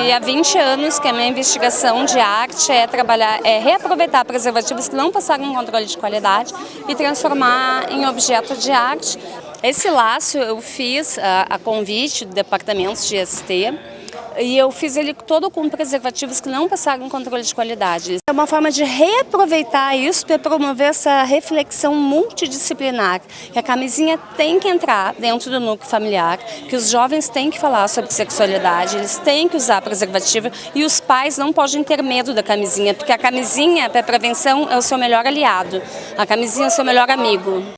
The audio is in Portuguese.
E há 20 anos que a minha investigação de arte é trabalhar, é reaproveitar preservativos que não passaram em controle de qualidade e transformar em objeto de arte. Esse laço eu fiz a, a convite do departamento de ST e eu fiz ele todo com preservativos que não passaram em controle de qualidade. É uma forma de reaproveitar isso para promover essa reflexão multidisciplinar, que a camisinha tem que entrar dentro do núcleo familiar, que os jovens têm que falar sobre sexualidade, eles têm que usar preservativo e os pais não podem ter medo da camisinha, porque a camisinha para prevenção é o seu melhor aliado, a camisinha é o seu melhor amigo.